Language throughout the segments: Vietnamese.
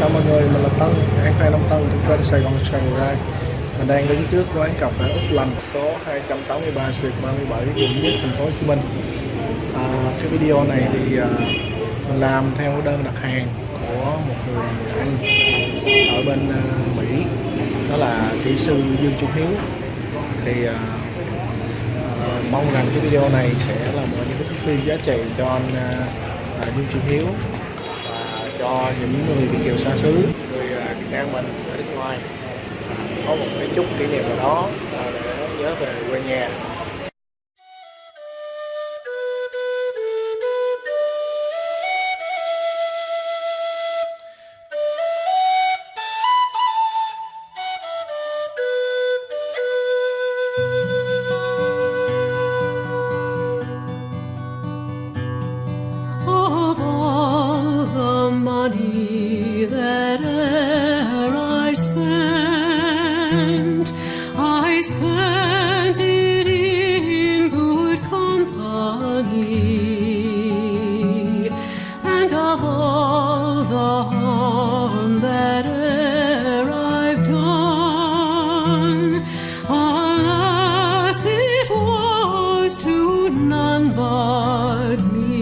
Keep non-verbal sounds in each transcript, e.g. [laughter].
cả mọi người, mình là Tân, hãng phan Long Tân từ trên Sài Gòn Sài Mình đang đứng trước quán cà phê Úc Lành số 283 Suyệt 37 quận nhất thành phố Hồ Chí Minh. À, cái video này thì à, mình làm theo đơn đặt hàng của một người anh ở bên à, Mỹ. Đó là kỹ sư Dương Trung Hiếu. Thì à, à, mong rằng cái video này sẽ là một những cái thước phim giá trị cho anh à, à Dương Trung Hiếu cho những người Việt kiều xa xứ, người à, Việt Nam mình ở nước ngoài. Có một cái chút kỷ niệm nào đó à, để nhớ về quê nhà. None but me.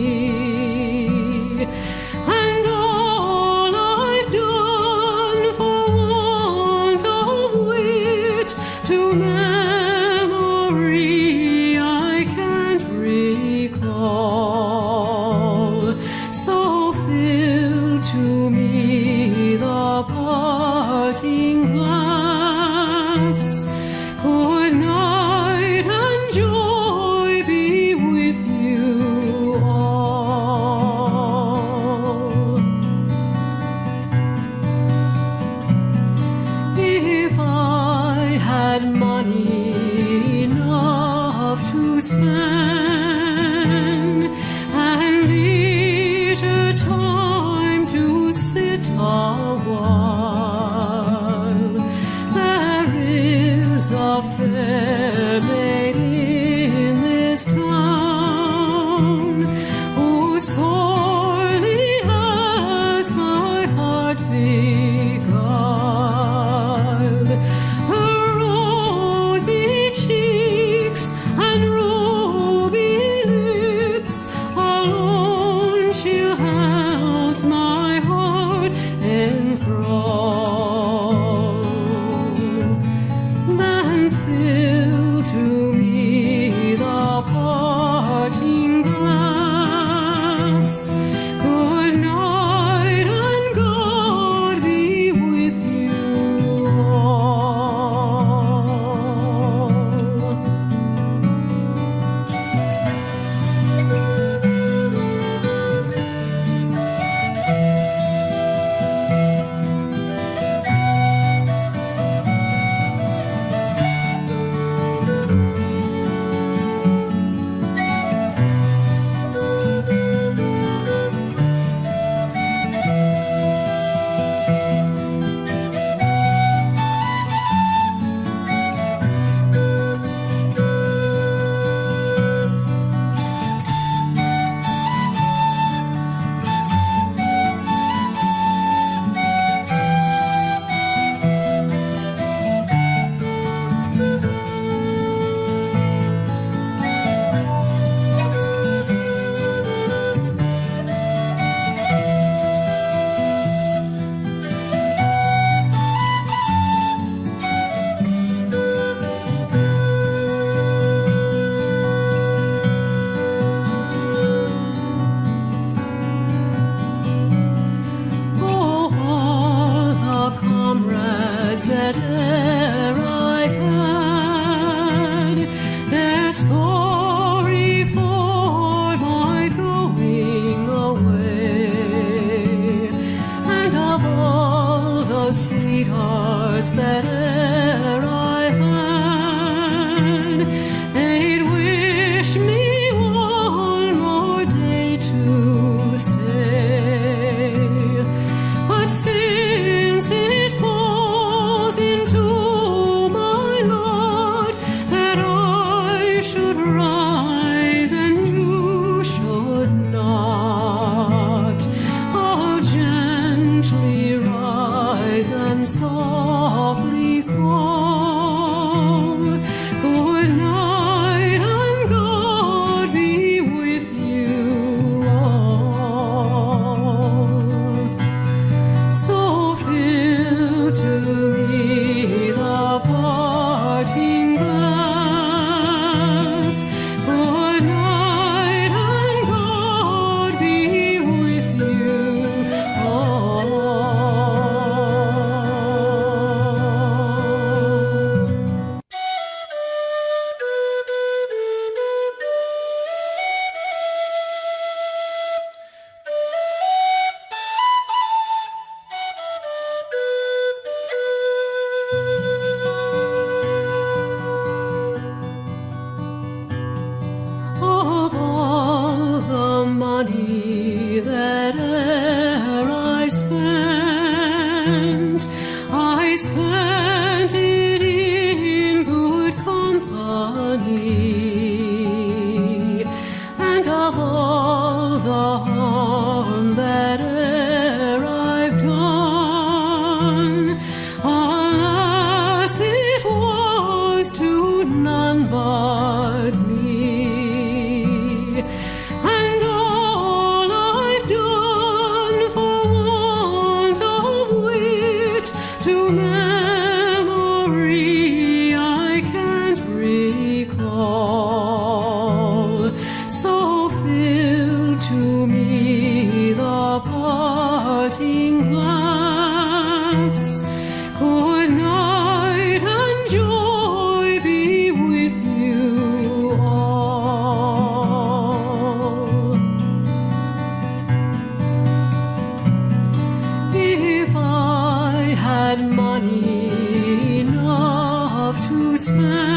stand.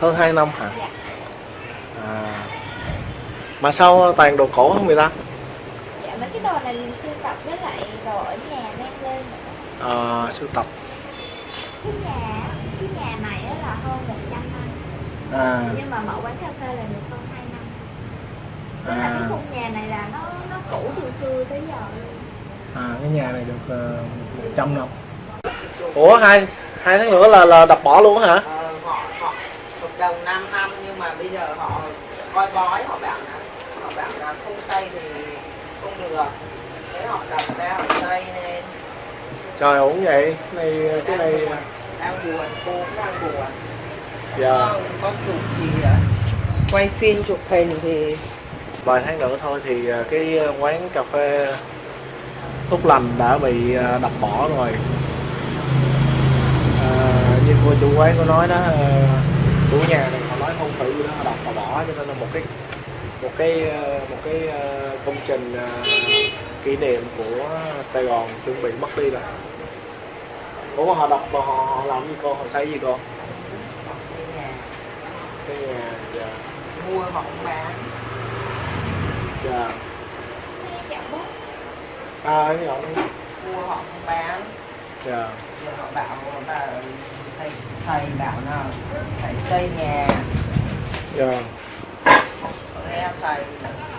Hơn 2 năm hả? À. mà sao toàn đồ cổ không người ta? Dạ mấy cái đồ này mình sưu tập với lại đồ ở nhà mang lên à, sưu tập. Cái nhà cái nhà này á là hơn 100 năm. À, Nhưng mà mở quán cà phê là được hơn 2 năm. Tức là cái à, khung nhà này là nó nó cũ từ xưa tới giờ luôn. À cái nhà này được uh, 100 năm. Ủa hai hai tháng nữa là là đập bỏ luôn hả? Ờ, đồng 5 năm nhưng mà bây giờ họ coi bói họ bảo là họ bảo là không xây thì không được. Thế họ đập ra họ xây nên trời ổn vậy? Này cái này đang buồn cô cũng đang buồn. Dạ. Con, con chụp gì ạ quay phim chụp hình thì vài tháng nữa thôi thì à, cái à, quán cà phê Úc Lành đã bị à, đập bỏ rồi. À, như cô chủ quán có nói đó à, chủ nhà này họ nói không phải đó họ đập họ bỏ cho nên là một cái một cái một cái à, công trình à, kỷ niệm của Sài Gòn chuẩn bị mất đi rồi. Ủa họ đập họ, họ làm gì cô? Họ xây gì cô? Xây nhà. Xây nhà dạ. Mua họ cũng bán. Dạ. À cái họ nói mua họ cũng bán. Dạ. Rồi họ bảo là thầy, thầy bảo là phải xây nhà. Dạ. Nghe thầy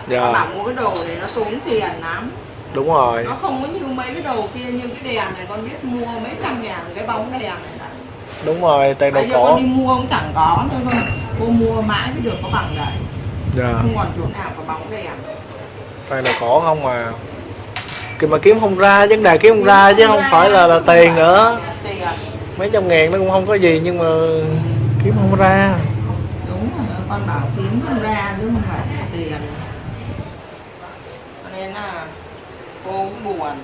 Dạ. họ bảo mua cái đồ này nó tốn tiền lắm. Đúng rồi. Nó không có như mấy cái đồ kia như cái đèn này con biết mua mấy trăm ngàn cái bóng đèn này này đúng rồi tiền đồ bây giờ cổ. con đi mua cũng chẳng có thôi cô mua mãi mới được có bằng đấy. Dạ. Không còn chỗ nào có bóng đèn. Tiền đồ cổ không mà. Kì mà kiếm không ra vấn đề kiếm không ra chứ không phải là là tiền nữa mấy trăm ngàn nó cũng không có gì nhưng mà kiếm không ra. Đúng rồi con bảo kiếm không ra chứ không phải là tiền. Cho nên là cô cũng buồn.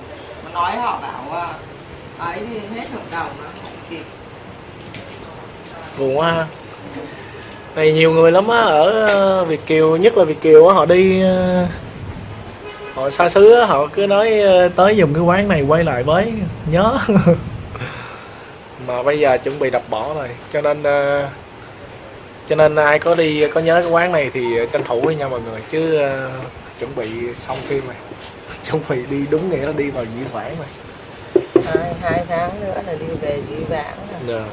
Mà nói họ bảo à, ấy thì hết hợp đồng nó không kịp. Buồn quá ha. Này nhiều người lắm á ở Việt Kiều nhất là Việt Kiều á họ đi ờ, họ xa xứ họ cứ nói ờ, tới dùng cái quán này quay lại với nhớ [laughs] mà bây giờ chuẩn bị đập bỏ rồi cho nên ờ, cho nên ai có đi có nhớ cái quán này thì tranh thủ với nhau mọi người chứ ờ, chuẩn bị xong phim rồi [laughs] chuẩn bị đi đúng nghĩa là đi vào diễn vãng rồi hai hai tháng nữa là đi về dĩ vãng rồi. Dạ.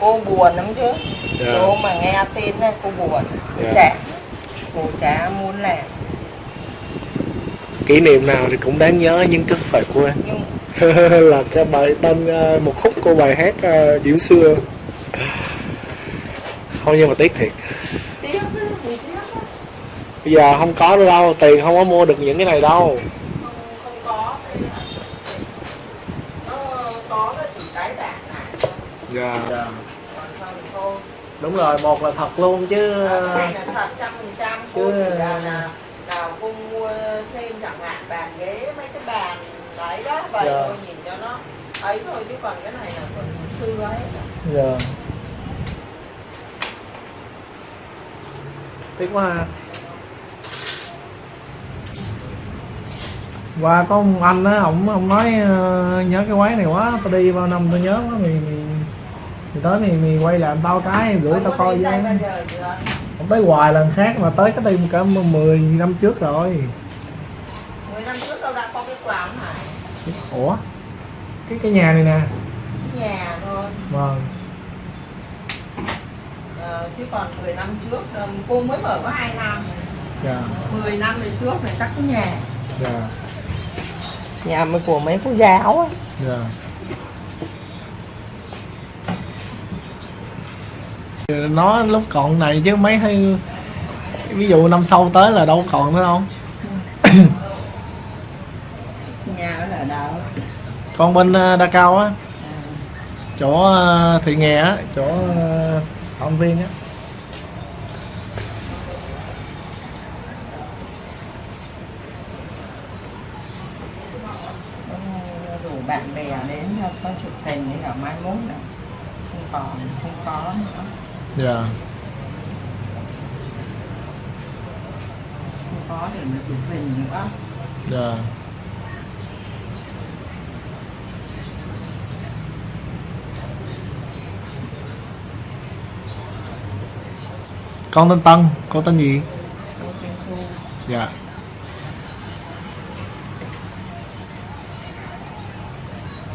cô buồn lắm chứ Dạ. cái hôm mà nghe tin này cô buồn cô Dạ. chả cô chả muốn làm kỷ niệm nào thì cũng đáng nhớ nhưng cứ phải quên nhưng [laughs] là cái bài tên ờ, một khúc của bài hát ờ, Diễm xưa. Không nhưng mà tiếc thiệt. Bây giờ không có nữa đâu tiền không có mua được những cái này đâu. Là dạ. Không thôi đúng rồi một là thật luôn chứ. À, này là thật trăm phần trăm cô chỉ là là nào cô mua thêm chẳng hạn bàn ghế đấy đó vậy Dạ. thôi nhìn cho nó ấy thôi chứ còn cái này là còn xưa ấy. Dạ. Tiếc quá ha. Qua có ông anh á ông ông nói ờ, nhớ cái quán này quá tao đi bao năm tao nhớ quá mày mày, mày tới mày mày quay làm tao cái gửi tao Ông coi với đây chưa không tới hoài lần khác mà tới cái tim cả 10 năm trước rồi 10 năm trước đâu đã có cái quán này ủa? Cái cái nhà này nè. Nhà thôi. Vâng. Ờ, chứ còn 10 năm trước ờ, cô mới mở có 2 năm. Dạ. 10 năm về trước này chắc cái nhà. Dạ. Nhà mới của mấy cô giáo á. Dạ. Nó lúc còn này chứ mấy hay ví dụ năm sau tới là đâu còn nữa đâu nhà ở là đâu còn bên ờ, Đa Cao á. Chỗ ờ, Thị Nghè á chỗ ờ, Phạm Viên á. Rủ bạn bè đến có chụp hình để ở mai mốt nữa không còn không có nữa. Dạ. Không có để mà chụp hình nữa. Dạ con tên Tân con tên gì? Dạ.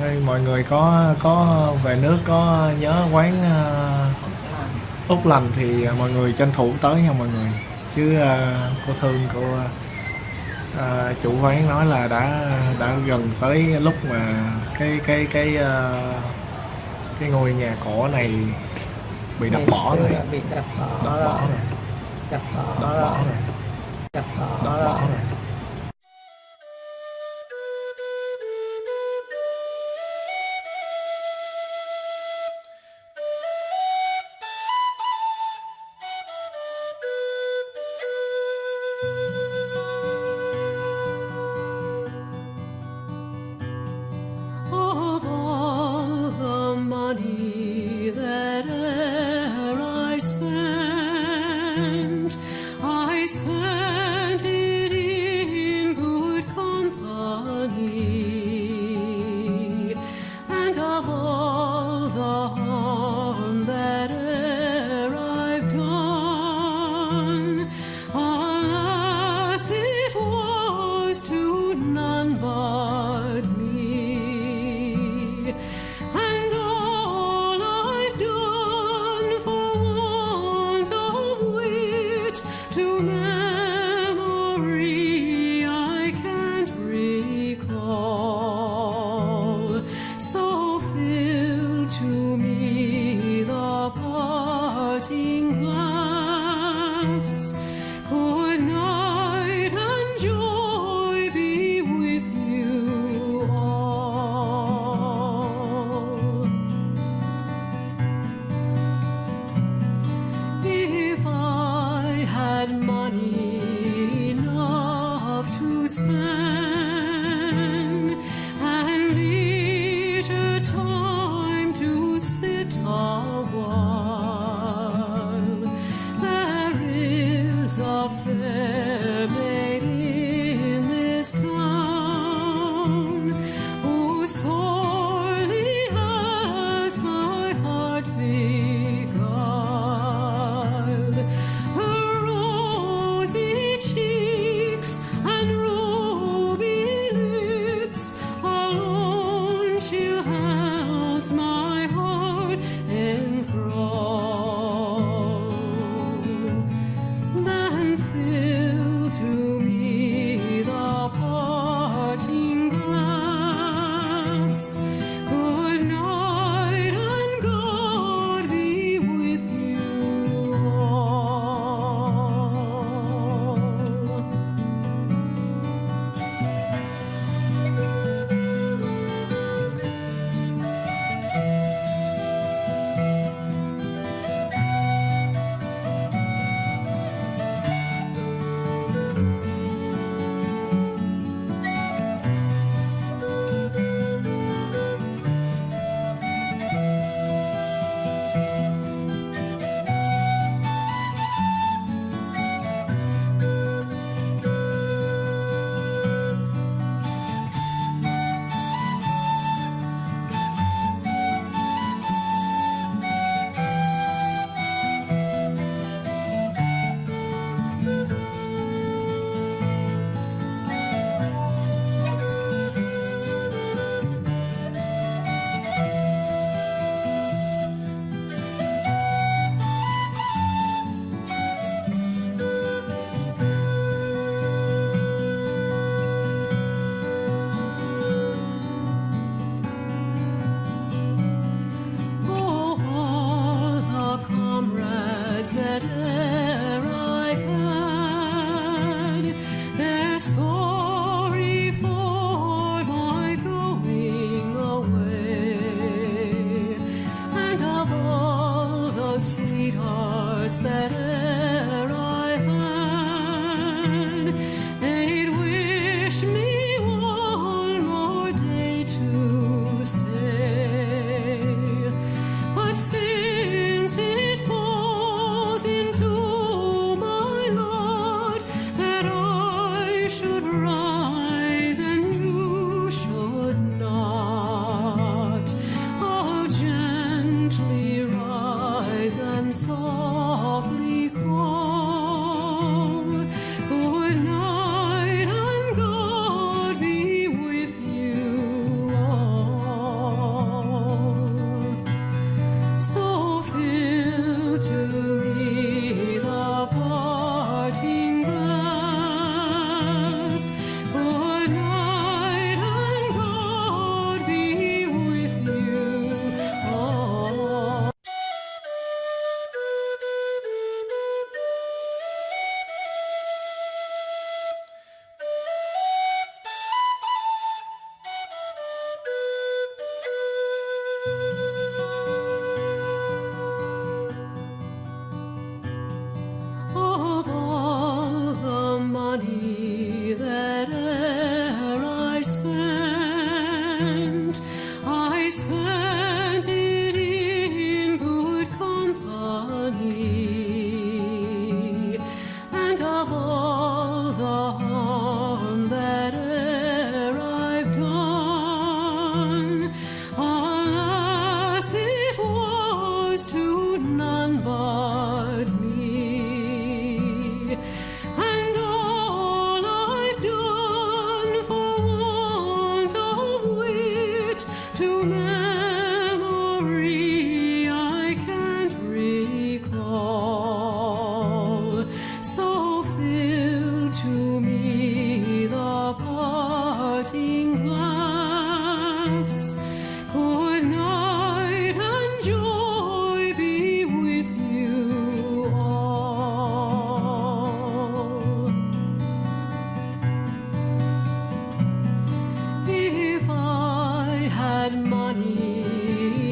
Đây, mọi người có có về nước có nhớ quán uh, Úc lành thì ờ, mọi người tranh thủ tới nha mọi người. Chứ uh, cô thương cô uh, chủ quán nói là đã đã gần tới lúc mà cái cái cái uh, cái ngôi nhà cổ này bị đập bỏ rồi. bị đập bỏ đập bỏ rồi. đập bỏ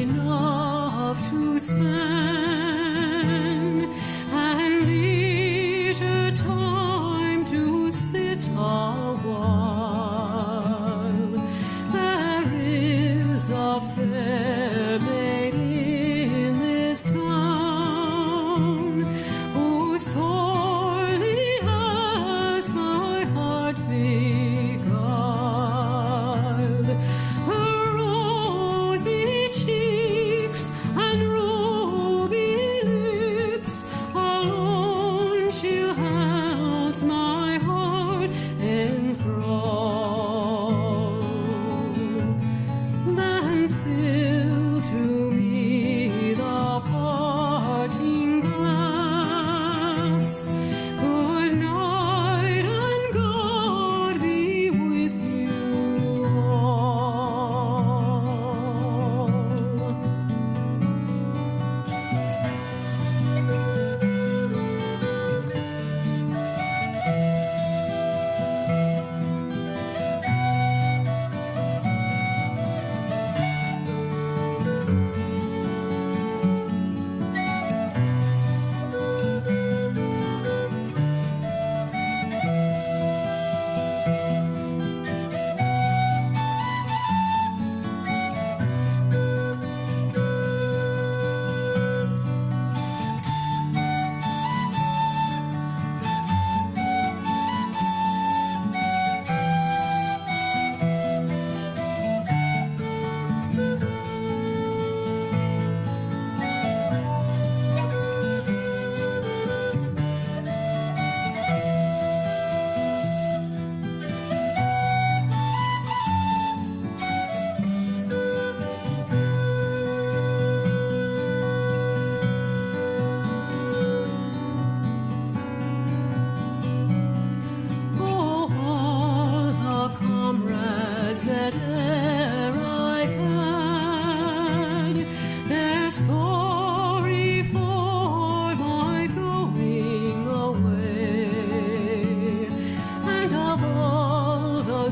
enough to spend.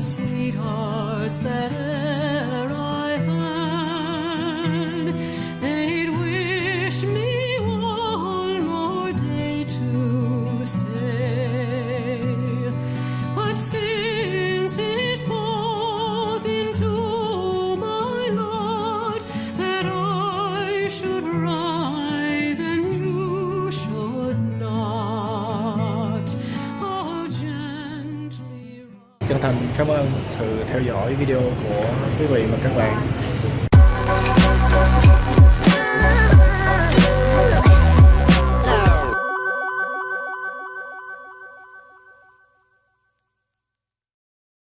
sweethearts that Cảm ơn sự theo dõi video của quý vị và các bạn.